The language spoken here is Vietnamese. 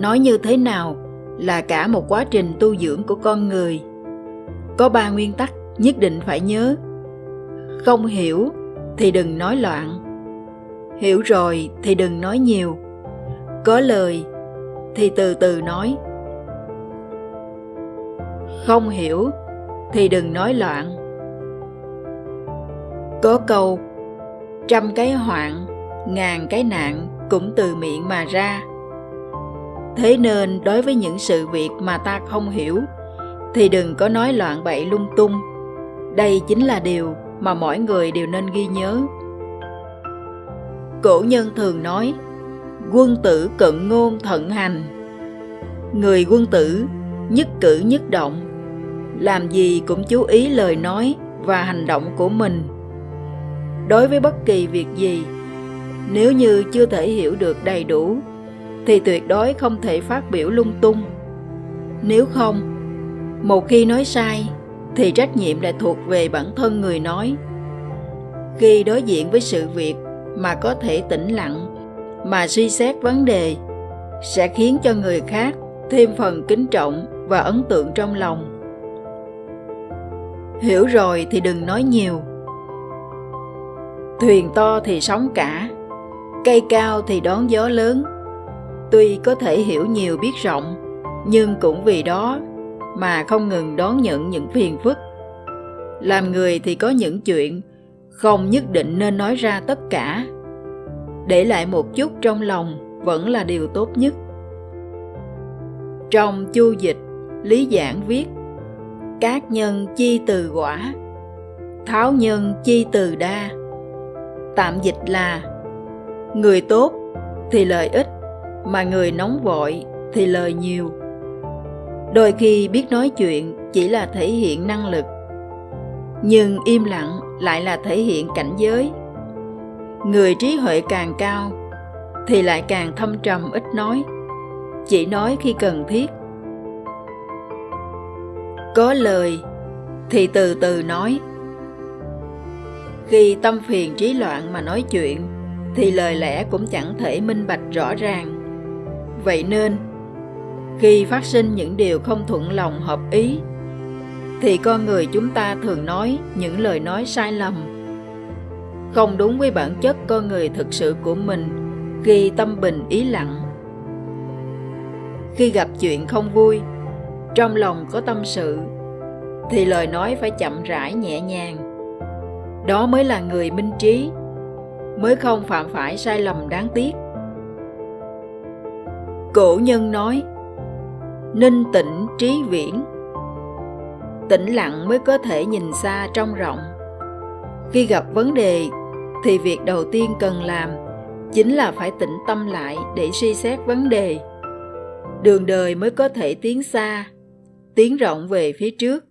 nói như thế nào là cả một quá trình tu dưỡng của con người. Có ba nguyên tắc nhất định phải nhớ. Không hiểu thì đừng nói loạn. Hiểu rồi thì đừng nói nhiều. Có lời thì từ từ nói. Không hiểu thì đừng nói loạn. Có câu, trăm cái hoạn, ngàn cái nạn cũng từ miệng mà ra thế nên đối với những sự việc mà ta không hiểu, thì đừng có nói loạn bậy lung tung. Đây chính là điều mà mỗi người đều nên ghi nhớ. Cổ nhân thường nói, quân tử cận ngôn thận hành. Người quân tử nhất cử nhất động, làm gì cũng chú ý lời nói và hành động của mình. Đối với bất kỳ việc gì, nếu như chưa thể hiểu được đầy đủ thì tuyệt đối không thể phát biểu lung tung. Nếu không, một khi nói sai, thì trách nhiệm lại thuộc về bản thân người nói. Khi đối diện với sự việc mà có thể tĩnh lặng, mà suy xét vấn đề, sẽ khiến cho người khác thêm phần kính trọng và ấn tượng trong lòng. Hiểu rồi thì đừng nói nhiều. Thuyền to thì sóng cả, cây cao thì đón gió lớn tuy có thể hiểu nhiều biết rộng, nhưng cũng vì đó mà không ngừng đón nhận những phiền phức. Làm người thì có những chuyện không nhất định nên nói ra tất cả. Để lại một chút trong lòng vẫn là điều tốt nhất. Trong chu dịch, lý giảng viết, các nhân chi từ quả, tháo nhân chi từ đa. Tạm dịch là, người tốt thì lợi ích mà người nóng vội thì lời nhiều. Đôi khi biết nói chuyện chỉ là thể hiện năng lực, nhưng im lặng lại là thể hiện cảnh giới. Người trí huệ càng cao thì lại càng thâm trầm ít nói, chỉ nói khi cần thiết. Có lời thì từ từ nói. Khi tâm phiền trí loạn mà nói chuyện thì lời lẽ cũng chẳng thể minh bạch rõ ràng vậy nên, khi phát sinh những điều không thuận lòng hợp ý, thì con người chúng ta thường nói những lời nói sai lầm. Không đúng với bản chất con người thực sự của mình khi tâm bình ý lặng. Khi gặp chuyện không vui, trong lòng có tâm sự, thì lời nói phải chậm rãi, nhẹ nhàng. Đó mới là người minh trí, mới không phạm phải sai lầm đáng tiếc cổ nhân nói ninh tĩnh trí viễn. Tĩnh lặng mới có thể nhìn xa trong rộng. Khi gặp vấn đề, thì việc đầu tiên cần làm chính là phải tĩnh tâm lại để suy xét vấn đề. Đường đời mới có thể tiến xa, tiến rộng về phía trước.